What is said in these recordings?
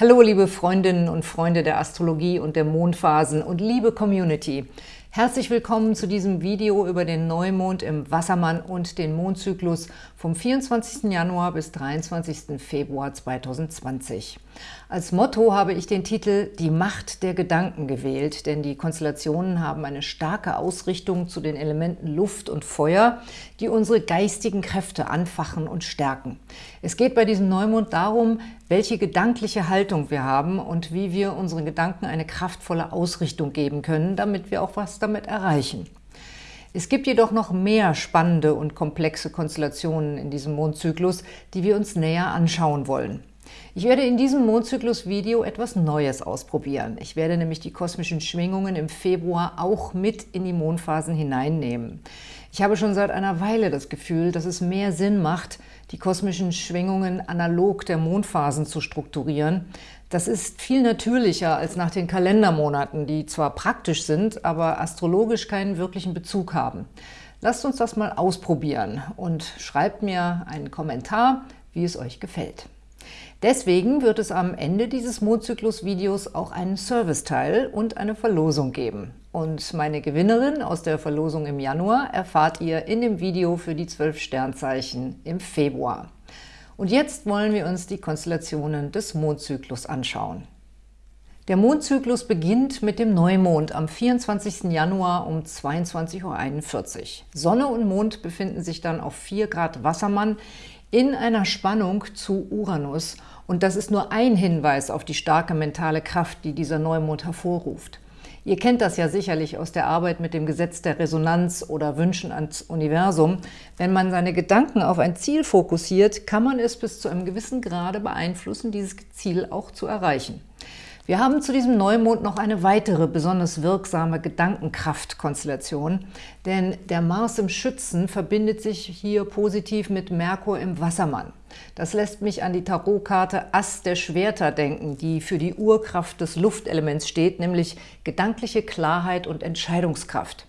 Hallo liebe Freundinnen und Freunde der Astrologie und der Mondphasen und liebe Community. Herzlich willkommen zu diesem Video über den Neumond im Wassermann und den Mondzyklus vom 24. Januar bis 23. Februar 2020. Als Motto habe ich den Titel Die Macht der Gedanken gewählt, denn die Konstellationen haben eine starke Ausrichtung zu den Elementen Luft und Feuer, die unsere geistigen Kräfte anfachen und stärken. Es geht bei diesem Neumond darum, welche gedankliche Haltung wir haben und wie wir unseren Gedanken eine kraftvolle Ausrichtung geben können, damit wir auch was damit erreichen. Es gibt jedoch noch mehr spannende und komplexe Konstellationen in diesem Mondzyklus, die wir uns näher anschauen wollen. Ich werde in diesem Mondzyklus-Video etwas Neues ausprobieren. Ich werde nämlich die kosmischen Schwingungen im Februar auch mit in die Mondphasen hineinnehmen. Ich habe schon seit einer Weile das Gefühl, dass es mehr Sinn macht, die kosmischen Schwingungen analog der Mondphasen zu strukturieren. Das ist viel natürlicher als nach den Kalendermonaten, die zwar praktisch sind, aber astrologisch keinen wirklichen Bezug haben. Lasst uns das mal ausprobieren und schreibt mir einen Kommentar, wie es euch gefällt. Deswegen wird es am Ende dieses Mondzyklus-Videos auch einen Serviceteil und eine Verlosung geben. Und meine Gewinnerin aus der Verlosung im Januar erfahrt ihr in dem Video für die zwölf Sternzeichen im Februar. Und jetzt wollen wir uns die Konstellationen des Mondzyklus anschauen. Der Mondzyklus beginnt mit dem Neumond am 24. Januar um 22.41 Uhr. Sonne und Mond befinden sich dann auf 4 Grad Wassermann in einer Spannung zu Uranus. Und das ist nur ein Hinweis auf die starke mentale Kraft, die dieser Neumond hervorruft. Ihr kennt das ja sicherlich aus der Arbeit mit dem Gesetz der Resonanz oder Wünschen ans Universum. Wenn man seine Gedanken auf ein Ziel fokussiert, kann man es bis zu einem gewissen Grade beeinflussen, dieses Ziel auch zu erreichen. Wir haben zu diesem Neumond noch eine weitere besonders wirksame Gedankenkraftkonstellation, denn der Mars im Schützen verbindet sich hier positiv mit Merkur im Wassermann. Das lässt mich an die Tarotkarte Ass der Schwerter denken, die für die Urkraft des Luftelements steht, nämlich gedankliche Klarheit und Entscheidungskraft.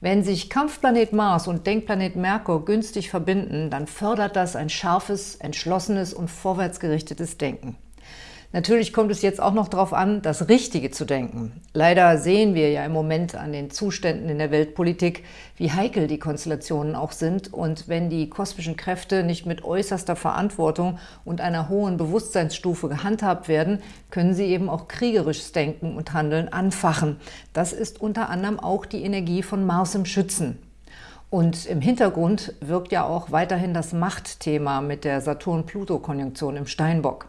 Wenn sich Kampfplanet Mars und Denkplanet Merkur günstig verbinden, dann fördert das ein scharfes, entschlossenes und vorwärtsgerichtetes Denken. Natürlich kommt es jetzt auch noch darauf an, das Richtige zu denken. Leider sehen wir ja im Moment an den Zuständen in der Weltpolitik, wie heikel die Konstellationen auch sind. Und wenn die kosmischen Kräfte nicht mit äußerster Verantwortung und einer hohen Bewusstseinsstufe gehandhabt werden, können sie eben auch kriegerisches Denken und Handeln anfachen. Das ist unter anderem auch die Energie von Mars im Schützen. Und im Hintergrund wirkt ja auch weiterhin das Machtthema mit der Saturn-Pluto-Konjunktion im Steinbock.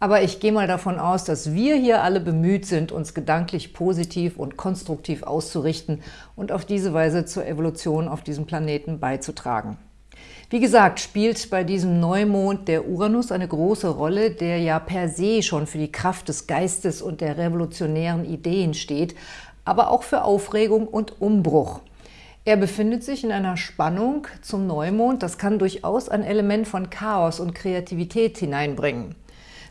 Aber ich gehe mal davon aus, dass wir hier alle bemüht sind, uns gedanklich positiv und konstruktiv auszurichten und auf diese Weise zur Evolution auf diesem Planeten beizutragen. Wie gesagt, spielt bei diesem Neumond der Uranus eine große Rolle, der ja per se schon für die Kraft des Geistes und der revolutionären Ideen steht, aber auch für Aufregung und Umbruch. Er befindet sich in einer Spannung zum Neumond, das kann durchaus ein Element von Chaos und Kreativität hineinbringen.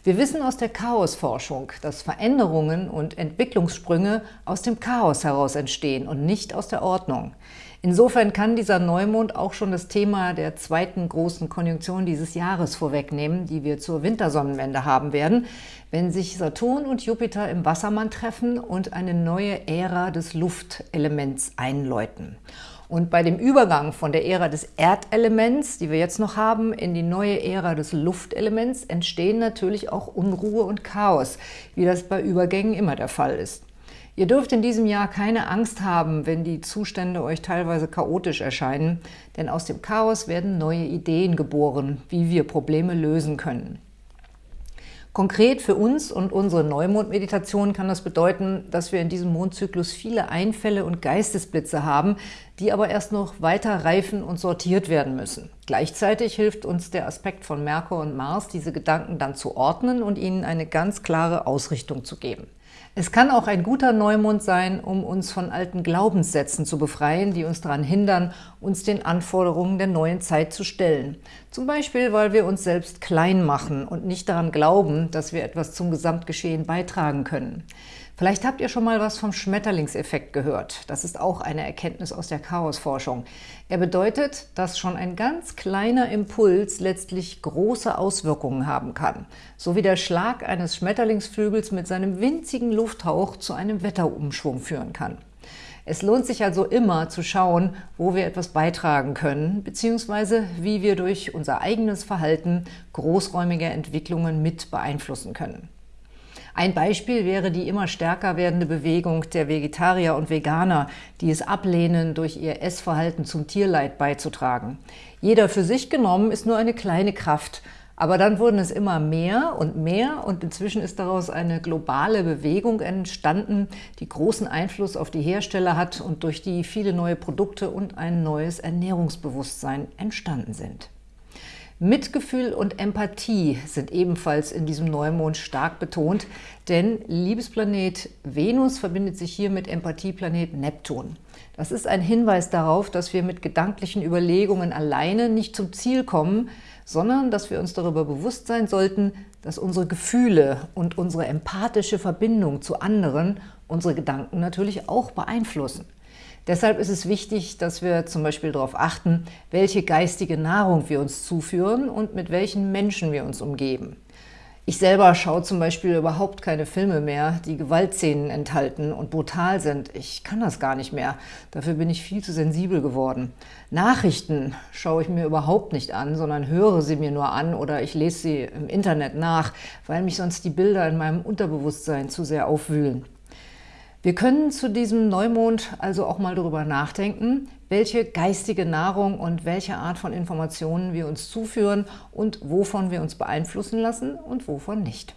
Wir wissen aus der Chaosforschung, dass Veränderungen und Entwicklungssprünge aus dem Chaos heraus entstehen und nicht aus der Ordnung. Insofern kann dieser Neumond auch schon das Thema der zweiten großen Konjunktion dieses Jahres vorwegnehmen, die wir zur Wintersonnenwende haben werden, wenn sich Saturn und Jupiter im Wassermann treffen und eine neue Ära des Luftelements einläuten. Und bei dem Übergang von der Ära des Erdelements, die wir jetzt noch haben, in die neue Ära des Luftelements entstehen natürlich auch Unruhe und Chaos, wie das bei Übergängen immer der Fall ist. Ihr dürft in diesem Jahr keine Angst haben, wenn die Zustände euch teilweise chaotisch erscheinen, denn aus dem Chaos werden neue Ideen geboren, wie wir Probleme lösen können. Konkret für uns und unsere Neumond-Meditation kann das bedeuten, dass wir in diesem Mondzyklus viele Einfälle und Geistesblitze haben, die aber erst noch weiter reifen und sortiert werden müssen. Gleichzeitig hilft uns der Aspekt von Merkur und Mars, diese Gedanken dann zu ordnen und ihnen eine ganz klare Ausrichtung zu geben. Es kann auch ein guter Neumond sein, um uns von alten Glaubenssätzen zu befreien, die uns daran hindern, uns den Anforderungen der neuen Zeit zu stellen. Zum Beispiel, weil wir uns selbst klein machen und nicht daran glauben, dass wir etwas zum Gesamtgeschehen beitragen können. Vielleicht habt ihr schon mal was vom Schmetterlingseffekt gehört. Das ist auch eine Erkenntnis aus der Chaosforschung. Er bedeutet, dass schon ein ganz kleiner Impuls letztlich große Auswirkungen haben kann, so wie der Schlag eines Schmetterlingsflügels mit seinem winzigen Lufthauch zu einem Wetterumschwung führen kann. Es lohnt sich also immer zu schauen, wo wir etwas beitragen können, beziehungsweise wie wir durch unser eigenes Verhalten großräumige Entwicklungen mit beeinflussen können. Ein Beispiel wäre die immer stärker werdende Bewegung der Vegetarier und Veganer, die es ablehnen, durch ihr Essverhalten zum Tierleid beizutragen. Jeder für sich genommen ist nur eine kleine Kraft, aber dann wurden es immer mehr und mehr und inzwischen ist daraus eine globale Bewegung entstanden, die großen Einfluss auf die Hersteller hat und durch die viele neue Produkte und ein neues Ernährungsbewusstsein entstanden sind. Mitgefühl und Empathie sind ebenfalls in diesem Neumond stark betont, denn Liebesplanet Venus verbindet sich hier mit Empathieplanet Neptun. Das ist ein Hinweis darauf, dass wir mit gedanklichen Überlegungen alleine nicht zum Ziel kommen, sondern dass wir uns darüber bewusst sein sollten, dass unsere Gefühle und unsere empathische Verbindung zu anderen unsere Gedanken natürlich auch beeinflussen. Deshalb ist es wichtig, dass wir zum Beispiel darauf achten, welche geistige Nahrung wir uns zuführen und mit welchen Menschen wir uns umgeben. Ich selber schaue zum Beispiel überhaupt keine Filme mehr, die Gewaltszenen enthalten und brutal sind. Ich kann das gar nicht mehr. Dafür bin ich viel zu sensibel geworden. Nachrichten schaue ich mir überhaupt nicht an, sondern höre sie mir nur an oder ich lese sie im Internet nach, weil mich sonst die Bilder in meinem Unterbewusstsein zu sehr aufwühlen. Wir können zu diesem Neumond also auch mal darüber nachdenken, welche geistige Nahrung und welche Art von Informationen wir uns zuführen und wovon wir uns beeinflussen lassen und wovon nicht.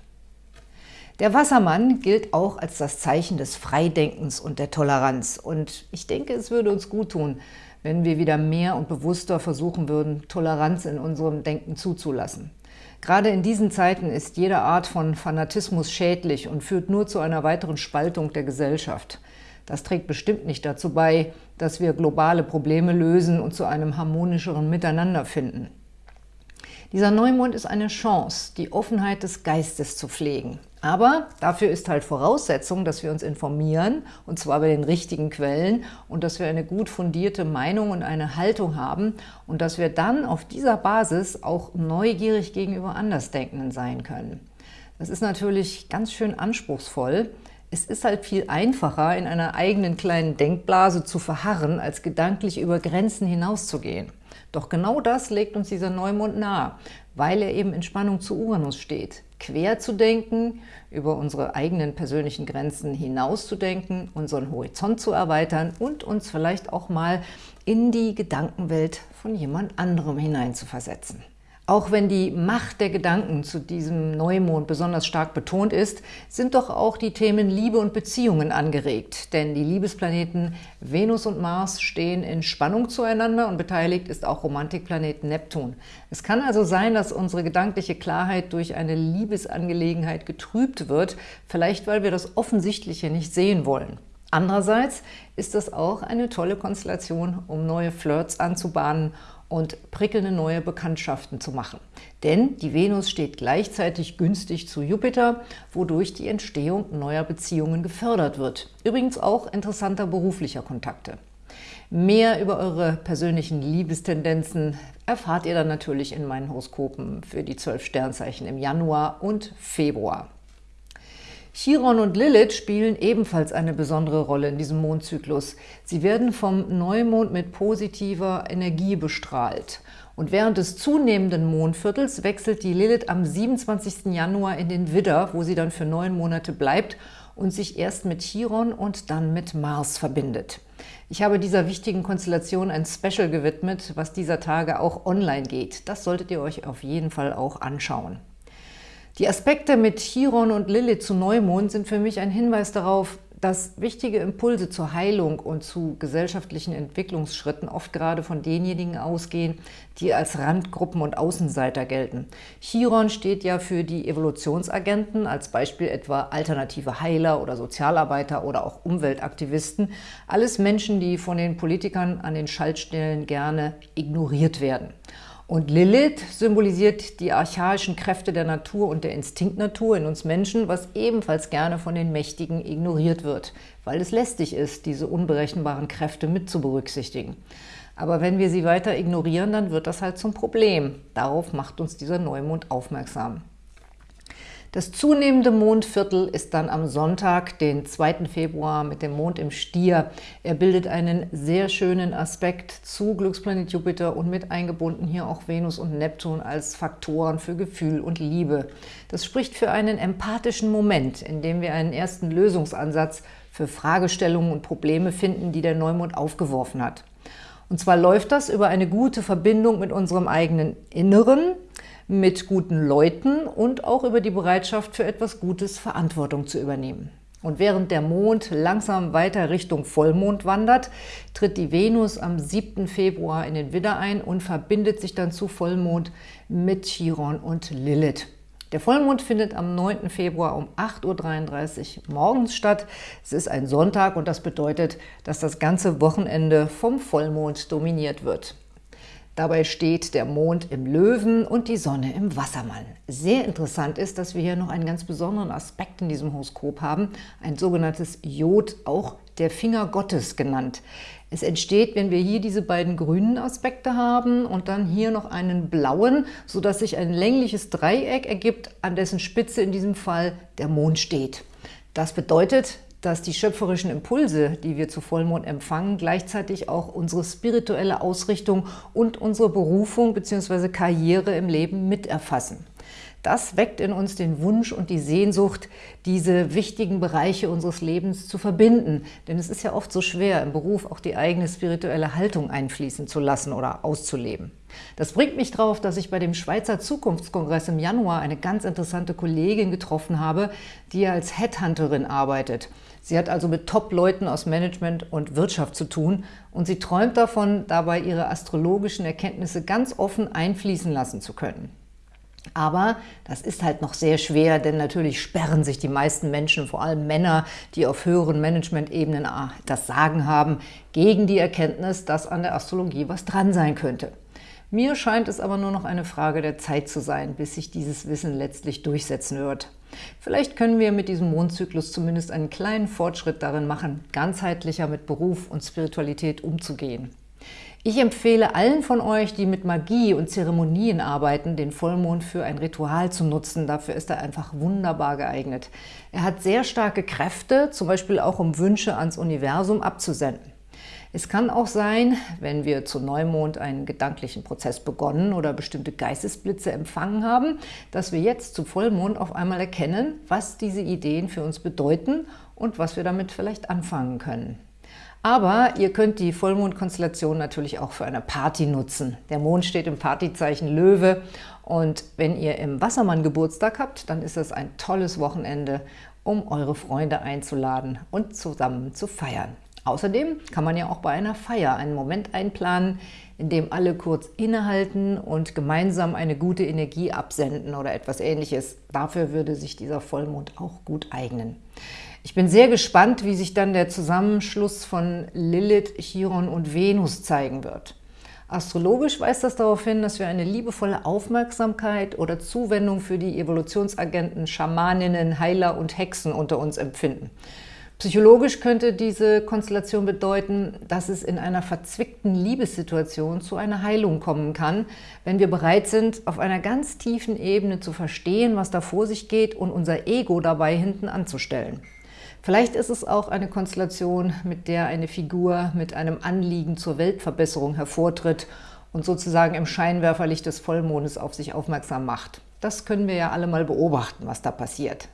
Der Wassermann gilt auch als das Zeichen des Freidenkens und der Toleranz. Und ich denke, es würde uns gut tun, wenn wir wieder mehr und bewusster versuchen würden, Toleranz in unserem Denken zuzulassen. Gerade in diesen Zeiten ist jede Art von Fanatismus schädlich und führt nur zu einer weiteren Spaltung der Gesellschaft. Das trägt bestimmt nicht dazu bei, dass wir globale Probleme lösen und zu einem harmonischeren Miteinander finden. Dieser Neumond ist eine Chance, die Offenheit des Geistes zu pflegen. Aber dafür ist halt Voraussetzung, dass wir uns informieren, und zwar bei den richtigen Quellen, und dass wir eine gut fundierte Meinung und eine Haltung haben und dass wir dann auf dieser Basis auch neugierig gegenüber Andersdenkenden sein können. Das ist natürlich ganz schön anspruchsvoll. Es ist halt viel einfacher, in einer eigenen kleinen Denkblase zu verharren, als gedanklich über Grenzen hinauszugehen. Doch genau das legt uns dieser Neumond nahe, weil er eben in Spannung zu Uranus steht. Quer zu denken, über unsere eigenen persönlichen Grenzen hinauszudenken, unseren Horizont zu erweitern und uns vielleicht auch mal in die Gedankenwelt von jemand anderem hineinzuversetzen. Auch wenn die Macht der Gedanken zu diesem Neumond besonders stark betont ist, sind doch auch die Themen Liebe und Beziehungen angeregt. Denn die Liebesplaneten Venus und Mars stehen in Spannung zueinander und beteiligt ist auch Romantikplanet Neptun. Es kann also sein, dass unsere gedankliche Klarheit durch eine Liebesangelegenheit getrübt wird, vielleicht weil wir das Offensichtliche nicht sehen wollen. Andererseits ist das auch eine tolle Konstellation, um neue Flirts anzubahnen und prickelnde neue Bekanntschaften zu machen. Denn die Venus steht gleichzeitig günstig zu Jupiter, wodurch die Entstehung neuer Beziehungen gefördert wird. Übrigens auch interessanter beruflicher Kontakte. Mehr über eure persönlichen Liebestendenzen erfahrt ihr dann natürlich in meinen Horoskopen für die zwölf Sternzeichen im Januar und Februar. Chiron und Lilith spielen ebenfalls eine besondere Rolle in diesem Mondzyklus. Sie werden vom Neumond mit positiver Energie bestrahlt. Und während des zunehmenden Mondviertels wechselt die Lilith am 27. Januar in den Widder, wo sie dann für neun Monate bleibt und sich erst mit Chiron und dann mit Mars verbindet. Ich habe dieser wichtigen Konstellation ein Special gewidmet, was dieser Tage auch online geht. Das solltet ihr euch auf jeden Fall auch anschauen. Die Aspekte mit Chiron und Lilith zu Neumond sind für mich ein Hinweis darauf, dass wichtige Impulse zur Heilung und zu gesellschaftlichen Entwicklungsschritten oft gerade von denjenigen ausgehen, die als Randgruppen und Außenseiter gelten. Chiron steht ja für die Evolutionsagenten, als Beispiel etwa alternative Heiler oder Sozialarbeiter oder auch Umweltaktivisten. Alles Menschen, die von den Politikern an den Schaltstellen gerne ignoriert werden. Und Lilith symbolisiert die archaischen Kräfte der Natur und der Instinktnatur in uns Menschen, was ebenfalls gerne von den Mächtigen ignoriert wird, weil es lästig ist, diese unberechenbaren Kräfte mit zu berücksichtigen. Aber wenn wir sie weiter ignorieren, dann wird das halt zum Problem. Darauf macht uns dieser Neumond aufmerksam. Das zunehmende Mondviertel ist dann am Sonntag, den 2. Februar, mit dem Mond im Stier. Er bildet einen sehr schönen Aspekt zu Glücksplanet Jupiter und mit eingebunden hier auch Venus und Neptun als Faktoren für Gefühl und Liebe. Das spricht für einen empathischen Moment, in dem wir einen ersten Lösungsansatz für Fragestellungen und Probleme finden, die der Neumond aufgeworfen hat. Und zwar läuft das über eine gute Verbindung mit unserem eigenen Inneren, mit guten Leuten und auch über die Bereitschaft für etwas Gutes Verantwortung zu übernehmen. Und während der Mond langsam weiter Richtung Vollmond wandert, tritt die Venus am 7. Februar in den Widder ein und verbindet sich dann zu Vollmond mit Chiron und Lilith. Der Vollmond findet am 9. Februar um 8.33 Uhr morgens statt. Es ist ein Sonntag und das bedeutet, dass das ganze Wochenende vom Vollmond dominiert wird. Dabei steht der Mond im Löwen und die Sonne im Wassermann. Sehr interessant ist, dass wir hier noch einen ganz besonderen Aspekt in diesem Horoskop haben, ein sogenanntes Jod, auch der Finger Gottes genannt. Es entsteht, wenn wir hier diese beiden grünen Aspekte haben und dann hier noch einen blauen, sodass sich ein längliches Dreieck ergibt, an dessen Spitze in diesem Fall der Mond steht. Das bedeutet, dass die schöpferischen Impulse, die wir zu Vollmond empfangen, gleichzeitig auch unsere spirituelle Ausrichtung und unsere Berufung bzw. Karriere im Leben miterfassen. Das weckt in uns den Wunsch und die Sehnsucht, diese wichtigen Bereiche unseres Lebens zu verbinden. Denn es ist ja oft so schwer, im Beruf auch die eigene spirituelle Haltung einfließen zu lassen oder auszuleben. Das bringt mich drauf, dass ich bei dem Schweizer Zukunftskongress im Januar eine ganz interessante Kollegin getroffen habe, die als Headhunterin arbeitet. Sie hat also mit Top-Leuten aus Management und Wirtschaft zu tun und sie träumt davon, dabei ihre astrologischen Erkenntnisse ganz offen einfließen lassen zu können. Aber das ist halt noch sehr schwer, denn natürlich sperren sich die meisten Menschen, vor allem Männer, die auf höheren Management-Ebenen ah, das Sagen haben, gegen die Erkenntnis, dass an der Astrologie was dran sein könnte. Mir scheint es aber nur noch eine Frage der Zeit zu sein, bis sich dieses Wissen letztlich durchsetzen wird. Vielleicht können wir mit diesem Mondzyklus zumindest einen kleinen Fortschritt darin machen, ganzheitlicher mit Beruf und Spiritualität umzugehen. Ich empfehle allen von euch, die mit Magie und Zeremonien arbeiten, den Vollmond für ein Ritual zu nutzen. Dafür ist er einfach wunderbar geeignet. Er hat sehr starke Kräfte, zum Beispiel auch um Wünsche ans Universum abzusenden. Es kann auch sein, wenn wir zu Neumond einen gedanklichen Prozess begonnen oder bestimmte Geistesblitze empfangen haben, dass wir jetzt zu Vollmond auf einmal erkennen, was diese Ideen für uns bedeuten und was wir damit vielleicht anfangen können. Aber ihr könnt die Vollmondkonstellation natürlich auch für eine Party nutzen. Der Mond steht im Partyzeichen Löwe und wenn ihr im Wassermann Geburtstag habt, dann ist das ein tolles Wochenende, um eure Freunde einzuladen und zusammen zu feiern. Außerdem kann man ja auch bei einer Feier einen Moment einplanen, in dem alle kurz innehalten und gemeinsam eine gute Energie absenden oder etwas ähnliches. Dafür würde sich dieser Vollmond auch gut eignen. Ich bin sehr gespannt, wie sich dann der Zusammenschluss von Lilith, Chiron und Venus zeigen wird. Astrologisch weist das darauf hin, dass wir eine liebevolle Aufmerksamkeit oder Zuwendung für die Evolutionsagenten, Schamaninnen, Heiler und Hexen unter uns empfinden. Psychologisch könnte diese Konstellation bedeuten, dass es in einer verzwickten Liebessituation zu einer Heilung kommen kann, wenn wir bereit sind, auf einer ganz tiefen Ebene zu verstehen, was da vor sich geht und unser Ego dabei hinten anzustellen. Vielleicht ist es auch eine Konstellation, mit der eine Figur mit einem Anliegen zur Weltverbesserung hervortritt und sozusagen im Scheinwerferlicht des Vollmondes auf sich aufmerksam macht. Das können wir ja alle mal beobachten, was da passiert.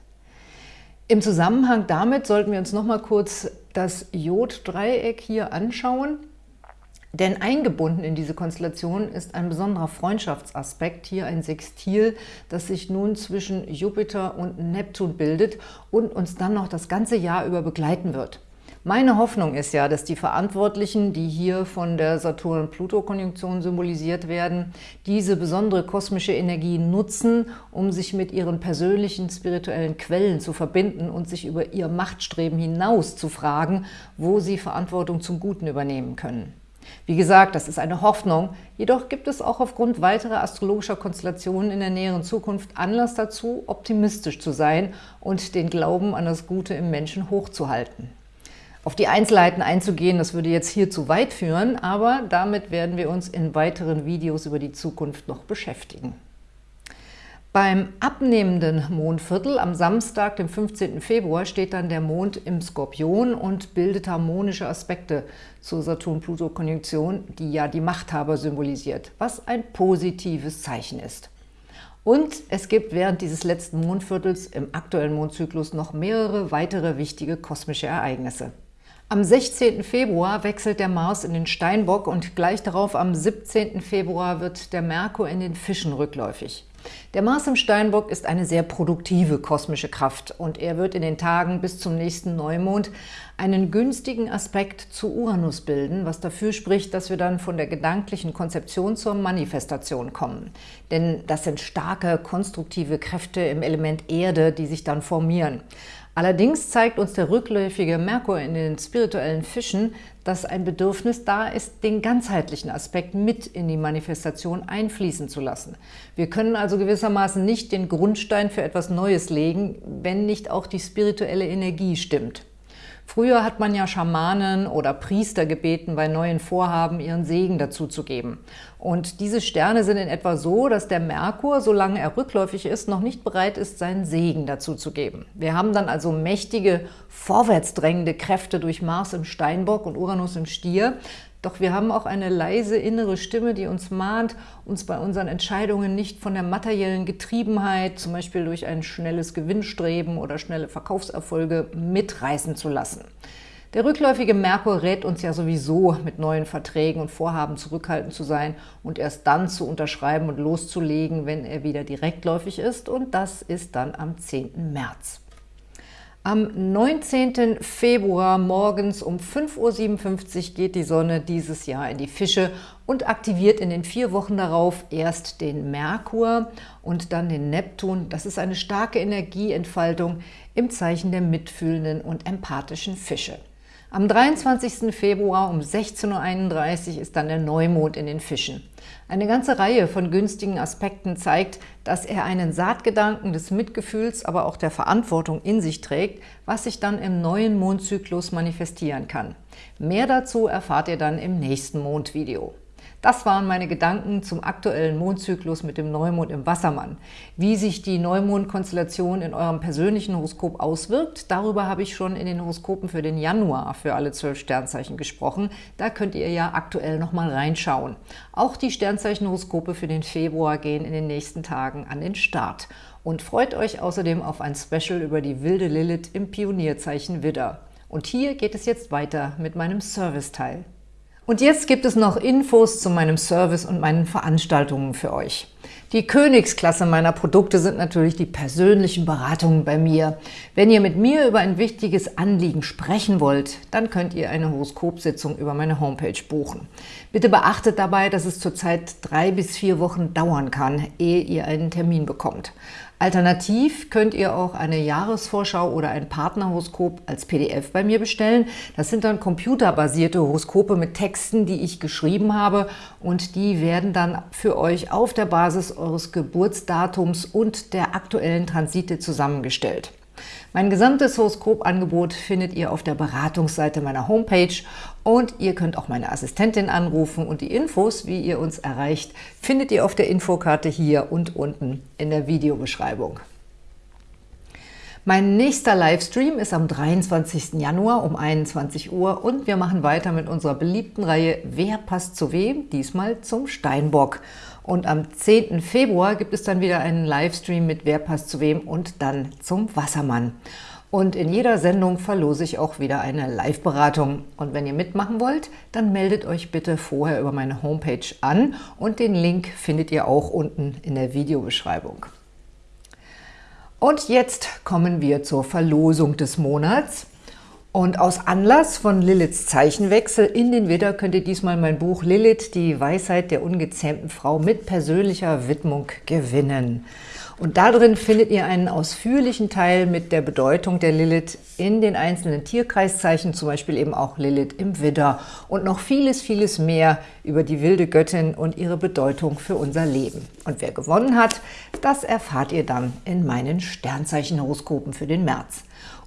Im Zusammenhang damit sollten wir uns noch mal kurz das Joddreieck hier anschauen. Denn eingebunden in diese Konstellation ist ein besonderer Freundschaftsaspekt, hier ein Sextil, das sich nun zwischen Jupiter und Neptun bildet und uns dann noch das ganze Jahr über begleiten wird. Meine Hoffnung ist ja, dass die Verantwortlichen, die hier von der Saturn-Pluto-Konjunktion symbolisiert werden, diese besondere kosmische Energie nutzen, um sich mit ihren persönlichen spirituellen Quellen zu verbinden und sich über ihr Machtstreben hinaus zu fragen, wo sie Verantwortung zum Guten übernehmen können. Wie gesagt, das ist eine Hoffnung, jedoch gibt es auch aufgrund weiterer astrologischer Konstellationen in der näheren Zukunft Anlass dazu, optimistisch zu sein und den Glauben an das Gute im Menschen hochzuhalten. Auf die Einzelheiten einzugehen, das würde jetzt hier zu weit führen, aber damit werden wir uns in weiteren Videos über die Zukunft noch beschäftigen. Beim abnehmenden Mondviertel am Samstag, dem 15. Februar, steht dann der Mond im Skorpion und bildet harmonische Aspekte zur Saturn-Pluto-Konjunktion, die ja die Machthaber symbolisiert, was ein positives Zeichen ist. Und es gibt während dieses letzten Mondviertels im aktuellen Mondzyklus noch mehrere weitere wichtige kosmische Ereignisse. Am 16. Februar wechselt der Mars in den Steinbock und gleich darauf am 17. Februar wird der Merkur in den Fischen rückläufig. Der Mars im Steinbock ist eine sehr produktive kosmische Kraft und er wird in den Tagen bis zum nächsten Neumond einen günstigen Aspekt zu Uranus bilden, was dafür spricht, dass wir dann von der gedanklichen Konzeption zur Manifestation kommen. Denn das sind starke, konstruktive Kräfte im Element Erde, die sich dann formieren. Allerdings zeigt uns der rückläufige Merkur in den spirituellen Fischen, dass ein Bedürfnis da ist, den ganzheitlichen Aspekt mit in die Manifestation einfließen zu lassen. Wir können also gewissermaßen nicht den Grundstein für etwas Neues legen, wenn nicht auch die spirituelle Energie stimmt. Früher hat man ja Schamanen oder Priester gebeten, bei neuen Vorhaben ihren Segen dazu zu geben. Und diese Sterne sind in etwa so, dass der Merkur, solange er rückläufig ist, noch nicht bereit ist, seinen Segen dazu zu geben. Wir haben dann also mächtige, vorwärtsdrängende Kräfte durch Mars im Steinbock und Uranus im Stier, doch wir haben auch eine leise innere Stimme, die uns mahnt, uns bei unseren Entscheidungen nicht von der materiellen Getriebenheit, zum Beispiel durch ein schnelles Gewinnstreben oder schnelle Verkaufserfolge, mitreißen zu lassen. Der rückläufige Merkur rät uns ja sowieso, mit neuen Verträgen und Vorhaben zurückhaltend zu sein und erst dann zu unterschreiben und loszulegen, wenn er wieder direktläufig ist. Und das ist dann am 10. März. Am 19. Februar morgens um 5.57 Uhr geht die Sonne dieses Jahr in die Fische und aktiviert in den vier Wochen darauf erst den Merkur und dann den Neptun. Das ist eine starke Energieentfaltung im Zeichen der mitfühlenden und empathischen Fische. Am 23. Februar um 16.31 Uhr ist dann der Neumond in den Fischen. Eine ganze Reihe von günstigen Aspekten zeigt, dass er einen Saatgedanken des Mitgefühls, aber auch der Verantwortung in sich trägt, was sich dann im neuen Mondzyklus manifestieren kann. Mehr dazu erfahrt ihr dann im nächsten Mondvideo. Das waren meine Gedanken zum aktuellen Mondzyklus mit dem Neumond im Wassermann. Wie sich die Neumondkonstellation in eurem persönlichen Horoskop auswirkt, darüber habe ich schon in den Horoskopen für den Januar für alle zwölf Sternzeichen gesprochen. Da könnt ihr ja aktuell nochmal reinschauen. Auch die Sternzeichenhoroskope für den Februar gehen in den nächsten Tagen an den Start. Und freut euch außerdem auf ein Special über die wilde Lilith im Pionierzeichen Widder. Und hier geht es jetzt weiter mit meinem Serviceteil. Und jetzt gibt es noch Infos zu meinem Service und meinen Veranstaltungen für euch. Die Königsklasse meiner Produkte sind natürlich die persönlichen Beratungen bei mir. Wenn ihr mit mir über ein wichtiges Anliegen sprechen wollt, dann könnt ihr eine Horoskopsitzung über meine Homepage buchen. Bitte beachtet dabei, dass es zurzeit drei bis vier Wochen dauern kann, ehe ihr einen Termin bekommt. Alternativ könnt ihr auch eine Jahresvorschau oder ein Partnerhoroskop als PDF bei mir bestellen. Das sind dann computerbasierte Horoskope mit Texten, die ich geschrieben habe und die werden dann für euch auf der Basis eures Geburtsdatums und der aktuellen Transite zusammengestellt. Mein gesamtes Horoskopangebot findet ihr auf der Beratungsseite meiner Homepage und ihr könnt auch meine Assistentin anrufen und die Infos, wie ihr uns erreicht, findet ihr auf der Infokarte hier und unten in der Videobeschreibung. Mein nächster Livestream ist am 23. Januar um 21 Uhr und wir machen weiter mit unserer beliebten Reihe Wer passt zu wem? Diesmal zum Steinbock. Und am 10. Februar gibt es dann wieder einen Livestream mit Wer passt zu wem und dann zum Wassermann. Und in jeder Sendung verlose ich auch wieder eine Live-Beratung. Und wenn ihr mitmachen wollt, dann meldet euch bitte vorher über meine Homepage an und den Link findet ihr auch unten in der Videobeschreibung. Und jetzt kommen wir zur Verlosung des Monats. Und aus Anlass von Liliths Zeichenwechsel in den Widder könnt ihr diesmal mein Buch Lilith, die Weisheit der ungezähmten Frau mit persönlicher Widmung gewinnen. Und darin findet ihr einen ausführlichen Teil mit der Bedeutung der Lilith in den einzelnen Tierkreiszeichen, zum Beispiel eben auch Lilith im Widder und noch vieles, vieles mehr über die wilde Göttin und ihre Bedeutung für unser Leben. Und wer gewonnen hat, das erfahrt ihr dann in meinen Sternzeichenhoroskopen für den März.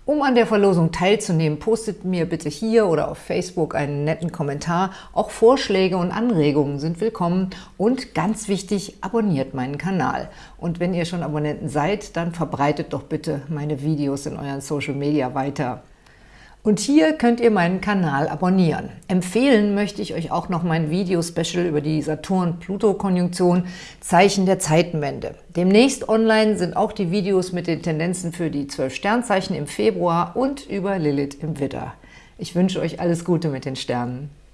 Um an der Verlosung teilzunehmen, postet mir bitte hier oder auf Facebook einen netten Kommentar. Auch Vorschläge und Anregungen sind willkommen. Und ganz wichtig, abonniert meinen Kanal. Und wenn ihr schon Abonnenten seid, dann verbreitet doch bitte meine Videos in euren Social Media weiter. Und hier könnt ihr meinen Kanal abonnieren. Empfehlen möchte ich euch auch noch mein Video-Special über die Saturn-Pluto-Konjunktion Zeichen der Zeitenwende. Demnächst online sind auch die Videos mit den Tendenzen für die 12 Sternzeichen im Februar und über Lilith im Widder. Ich wünsche euch alles Gute mit den Sternen.